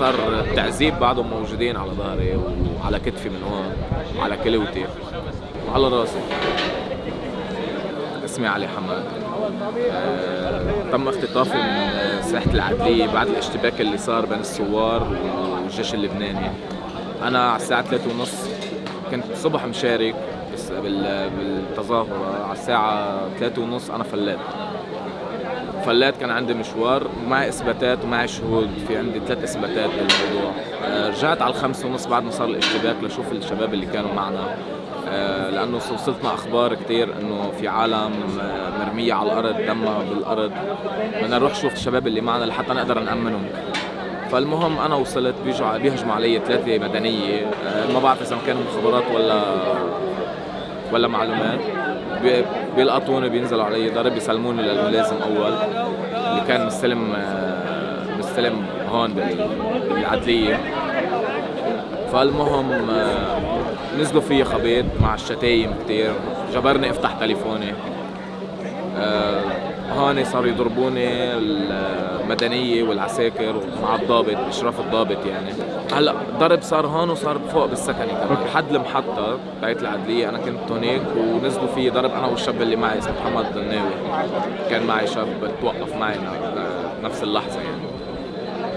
صار التعذيب بعضهم موجودين على ظهري وعلى كتفي من هون وعلى كلوتي. وعلى راسي. اسمي علي حماد. آه، تم اختطافي من ساحة العدلية بعد الاشتباك اللي صار بين الثوار والجيش اللبناني. أنا على الساعة ثلاثة ونص كنت صبح مشارك بالتظاهرة. على الساعة ثلاثة ونص أنا فلات فلات كان عندي مشوار ومعي إثباتات ومعي شهود. في عندي ثلاث إثباتات بالموضوع. آه، رجعت على الخمسة ونص بعد ما صار الاشتباك لشوف الشباب اللي كانوا معنا. آه، لأنه وصلتنا أخبار كثير إنه في عالم آه، مرمية على الأرض دمها بالأرض. بدنا نروح نشوف الشباب اللي معنا لحتى نقدر نأمنهم. فالمهم أنا وصلت بيجوا بيهجموا علي ثلاثة مدنية. ما بعرف إذا كانوا مخابرات ولا ولا معلومات. بيلقطوني بينزلوا علي. ضرب بيسلموني للملازم أول اللي كان مستلم آه، مستلم هون بالعدلية. فالمهم آه، نزلوا فيي خبيط مع الشتايم كتير. جبرني أفتح تليفوني. هون صاروا يضربوني المدنية والعساكر مع الضابط اشراف الضابط يعني. هلأ ضرب صار هون وصار فوق بالسكني كمان. لحد المحطة تاعت العدلية أنا كنت هناك ونزلوا في ضرب أنا والشاب اللي معي اسمه محمد الناوي. كان معي شاب توقف معي نفس اللحظة يعني.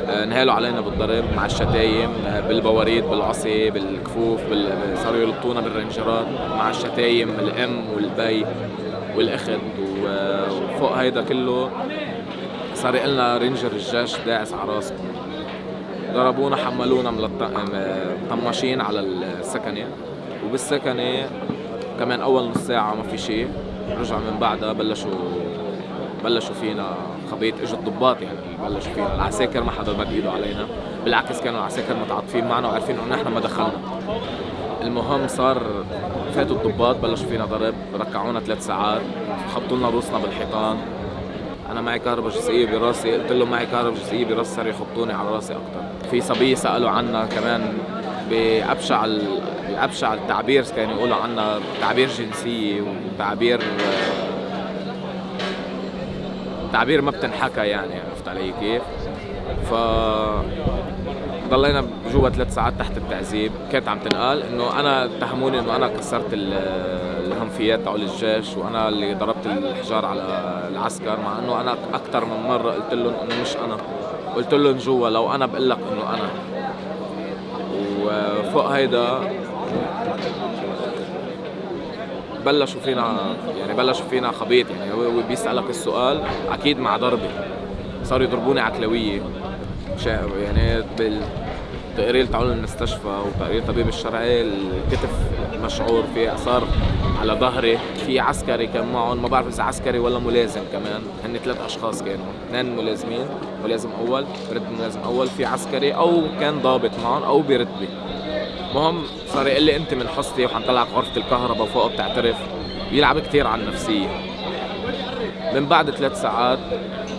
آه، نهالوا علينا بالضرب مع الشتايم آه، بالبواريد بالعصي بالكفوف بال... صاروا يلطونا بالرنجرات مع الشتايم الأم والبي والأخت. وفوق هيدا كله صار لنا ranger الجيش داعس على راسهم ضربونا حملونا مطمشين على الثكنة. وبالثكنة كمان أول نص ساعة ما في شيء. رجع من بعدها بلشوا بلشوا فينا خبيط. إجوا الضباط يعني بلشوا فينا. العساكر ما حدا مد إيده علينا. بالعكس كانوا العساكر متعاطفين معنا وعارفين إنه نحن ما دخلنا. المهم صار فاتوا الضباط بلشوا فينا ضرب ركعونا ثلاث ساعات خبطوا لنا روسنا بالحيطان أنا معي كهرباء جزئية براسي قلت لهم معي كهرباء جزئية براسي صاروا يخبطوني على راسي أكثر في صبية سألوا عنا كمان بأبشع بأبشع التعبير كانوا يقولوا عنا تعبير جنسية وتعبير تعبير ما بتنحكى يعني عرفت علي كيف؟ ف ضلينا جوا ثلاث ساعات تحت التعذيب. كانت عم تنقال إنه أنا اتهموني إنه أنا كسرت الهنفيات تاعول الجيش وأنا اللي ضربت الحجار على العسكر مع إنه أنا أكثر من مرة قلت لهم إنه مش أنا. قلت لهم جوا لو أنا بقول لك إنه أنا. وفوق هيدا بلشوا فينا يعني بلشوا فينا خبيط يعني هو بيسألك السؤال أكيد مع ضربة. صاروا يضربوني عكلويه يعني بالتقرير تعال المستشفى وتقرير الطبيب الشرعي الكتف مشعور في اثار على ظهري في عسكري كان معهم. ما بعرف إذا عسكري ولا ملازم كمان. هن ثلاث أشخاص كانوا. اثنين ملازمين ملازم أول برتبه ملازم أول. في عسكري أو كان ضابط معهم أو برتبه المهم صار يقول لي أنت من حصتي وحنطلعك غرفة الكهرباء وفوق بتعترف. بيلعب كثير على النفسية. من بعد ثلاث ساعات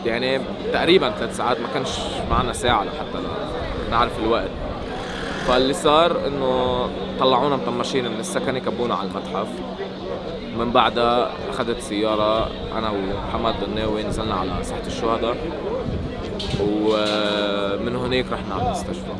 يعني تقريبا ثلاث ساعات ما كانش معنا ساعة لحتى نعرف الوقت. فاللي صار إنه طلعونا مطمشين من السكن كبونا على المتحف. من بعدها أخذت سيارة أنا ومحمد الناوي نزلنا على ساحة الشهداء ومن هناك رحنا على المستشفى.